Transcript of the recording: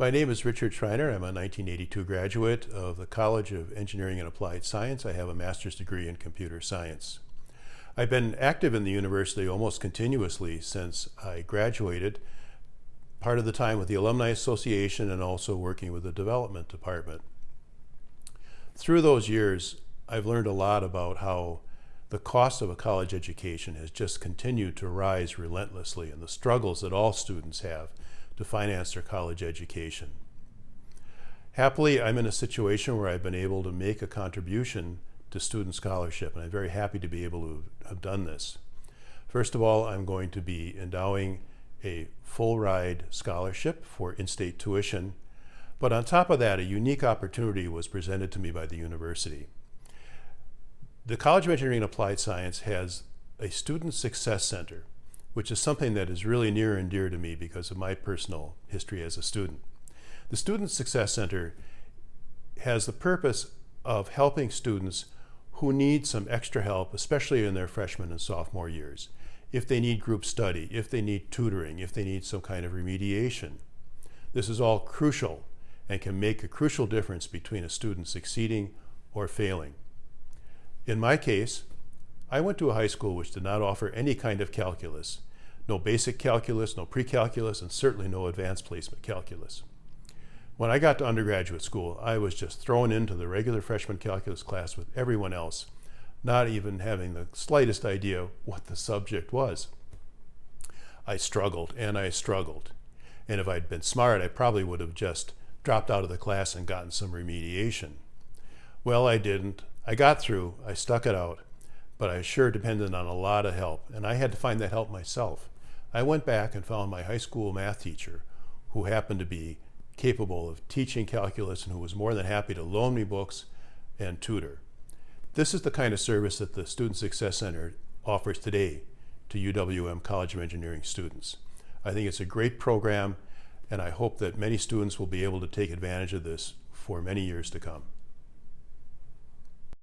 My name is Richard Schreiner. I'm a 1982 graduate of the College of Engineering and Applied Science. I have a master's degree in computer science. I've been active in the university almost continuously since I graduated, part of the time with the Alumni Association and also working with the development department. Through those years, I've learned a lot about how the cost of a college education has just continued to rise relentlessly and the struggles that all students have to finance their college education. Happily, I'm in a situation where I've been able to make a contribution to student scholarship, and I'm very happy to be able to have done this. First of all, I'm going to be endowing a full ride scholarship for in-state tuition, but on top of that, a unique opportunity was presented to me by the university. The College of Engineering and Applied Science has a Student Success Center, which is something that is really near and dear to me because of my personal history as a student. The Student Success Center has the purpose of helping students who need some extra help, especially in their freshman and sophomore years. If they need group study, if they need tutoring, if they need some kind of remediation. This is all crucial and can make a crucial difference between a student succeeding or failing. In my case, I went to a high school which did not offer any kind of calculus. No basic calculus, no pre-calculus, and certainly no advanced placement calculus. When I got to undergraduate school, I was just thrown into the regular freshman calculus class with everyone else, not even having the slightest idea what the subject was. I struggled and I struggled. And if I'd been smart, I probably would have just dropped out of the class and gotten some remediation. Well, I didn't. I got through, I stuck it out, but I sure depended on a lot of help, and I had to find that help myself. I went back and found my high school math teacher, who happened to be capable of teaching calculus and who was more than happy to loan me books and tutor. This is the kind of service that the Student Success Center offers today to UWM College of Engineering students. I think it's a great program, and I hope that many students will be able to take advantage of this for many years to come.